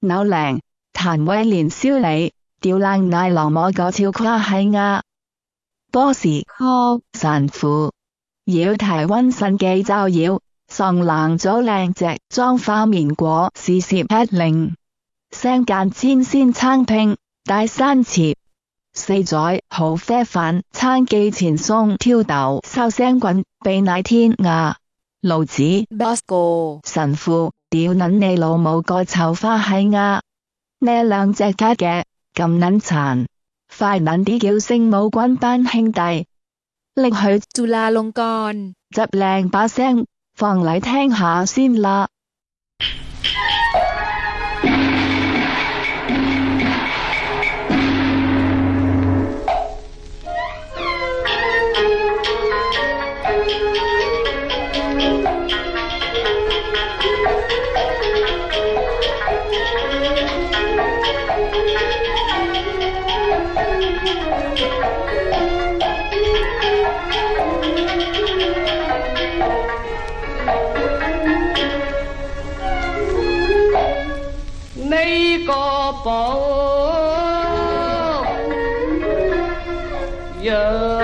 扭靚，譚威連燒你，吊冷奶酪摸個超誇係亞。波士科神父，要提溫神記就要，送冷咗靚隻裝花棉果是攝吃令，聲間千仙餐拼，大山切。四載好啡飯，餐記前送挑豆，收聲滾，避奶天涯。路子 Bosco 神父， 屌捻你老母个臭花系啊。呢两只卡嘅？咁捻残快捻啲叫圣母军班兄弟。拎去做啦龙干。执靓把声放嚟听下先啦。phổ yeah.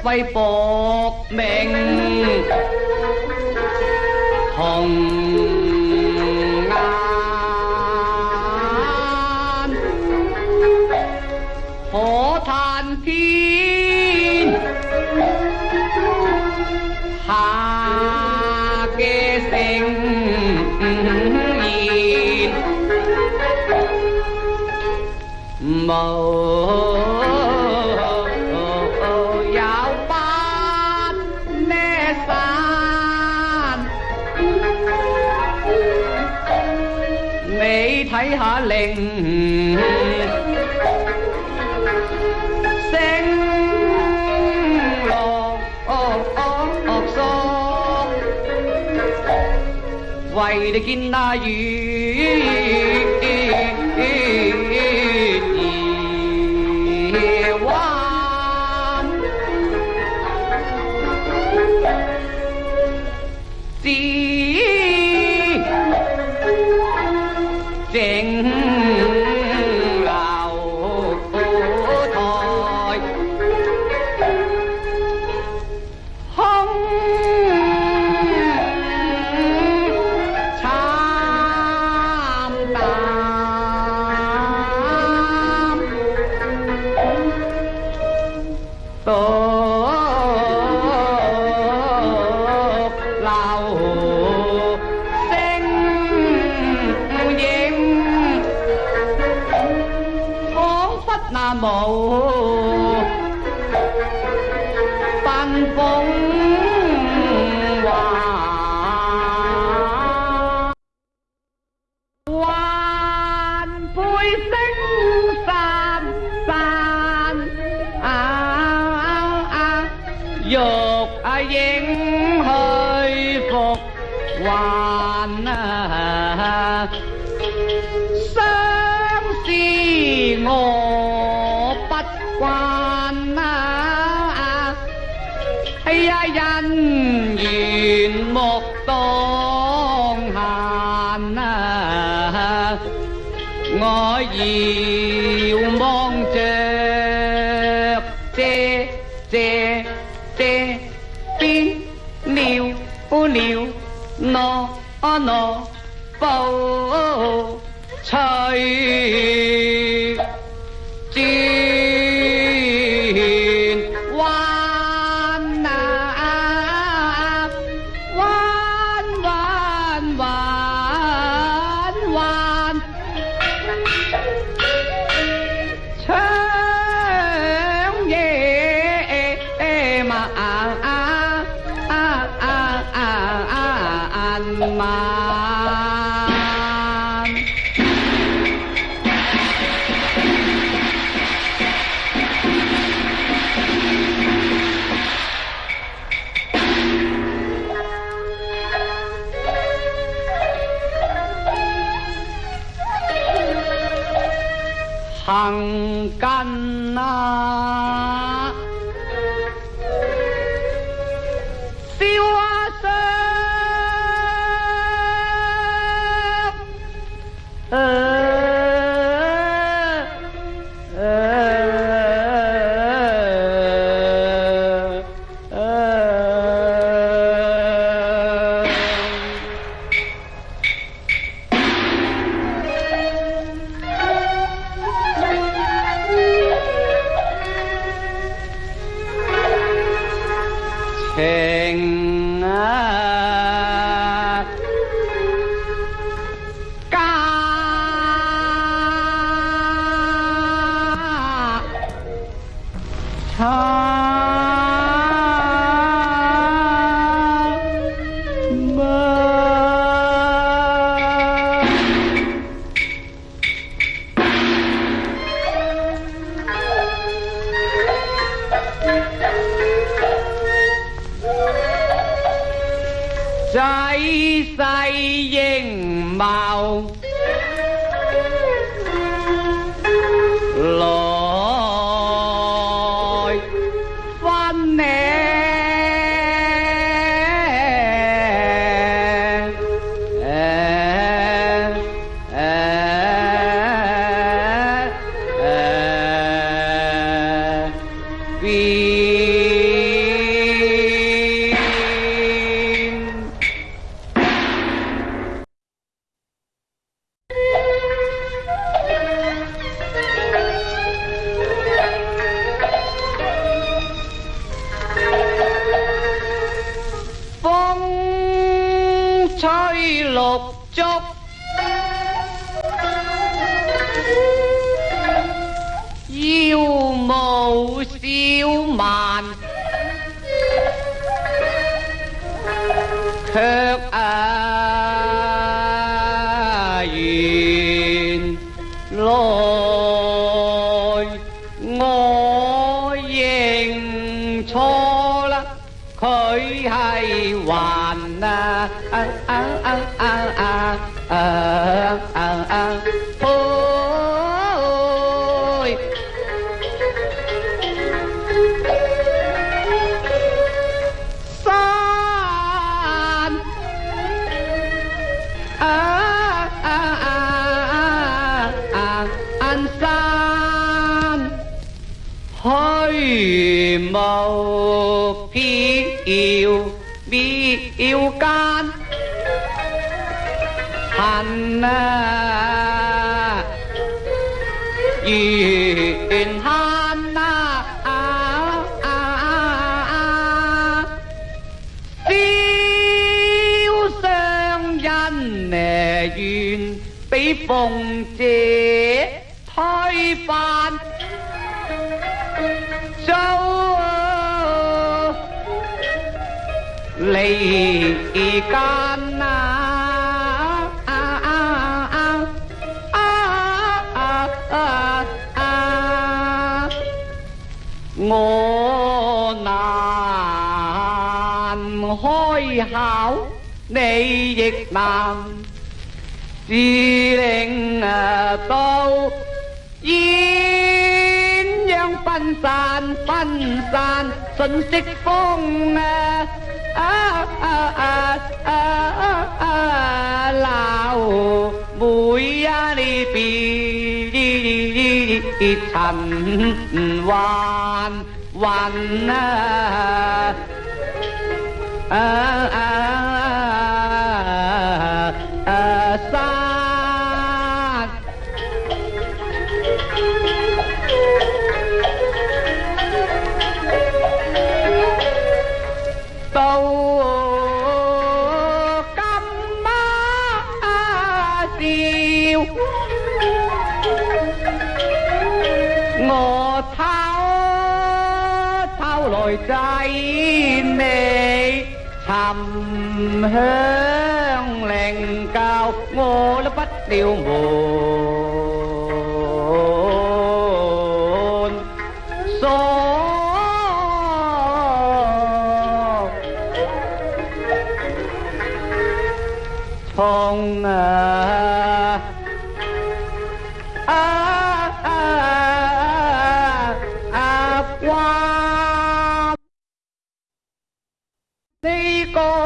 过一挥搏命红颜，可叹天下嘅盛宴，无 liền sen ồ ồ vậy để kinh na gì sing. 佛那无奔风华，还配星散散啊！欲啊影去复还啊！相思我 我遥望着这这这边了了挪挪 පංකන්නා Tay. 腰舞小曼，卻啊原来我认错啦，佢係還啊啊啊啊啊啊啊 đầu phi yêu bi yêu can. Hàn na yên hàn na à à, à à. Phiêu sang nhân nè duyên bị phong trên lấy can à à à à à à à à ngô nàn hôi hảo nay việt nam. Chỉ lệnh à, tâu yên dân phân sàn phân sàn xuân xích phong à. ฉันวานวันอ่าอ่า hương lèn cao ngô lá bách tiêu mùa.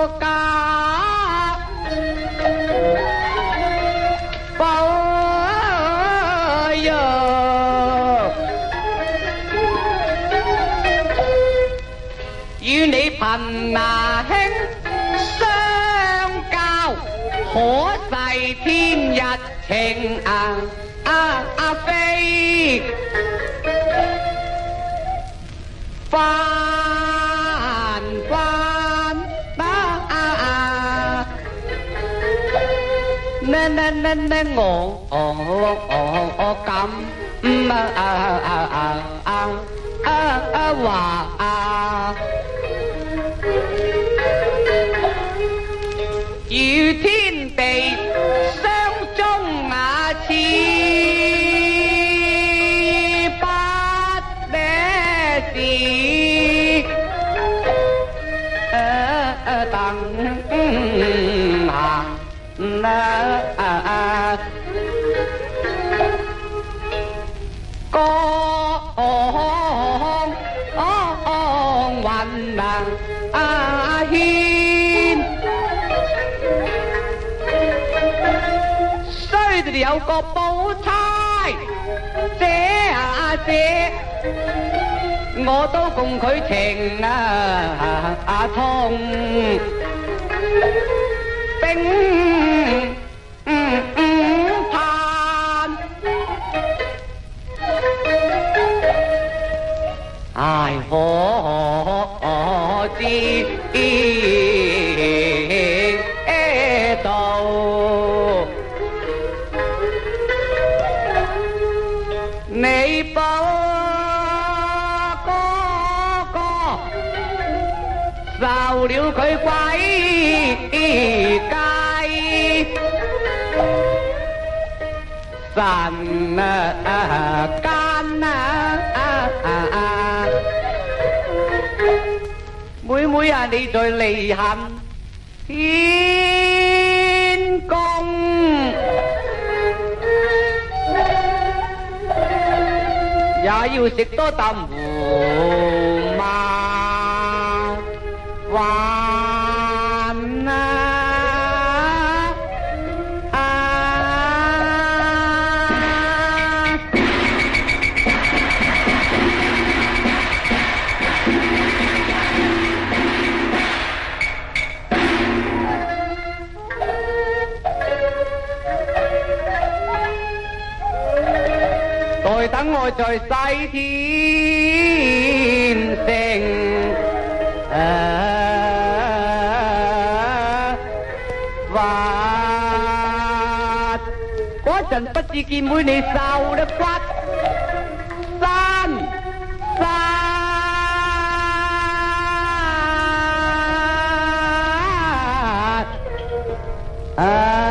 boca. nên nên nên ngủ ồ ồ ồ ồ cầm mà à à à à à à hòa à chiều thiên 有個寶釵，這啊姐，我都共佢情啊啊痛，並嗯嗯盼，唉可知 ơi quái cai sàn à, à, can à, à, à, à. Mũi mũi à đi rồi lì hành Thiên công. Dạ yêu sức tốt tâm Mà Và trời say thiên sen à, và có trận bất chi kim mũi này sao đất quát san san. Ah.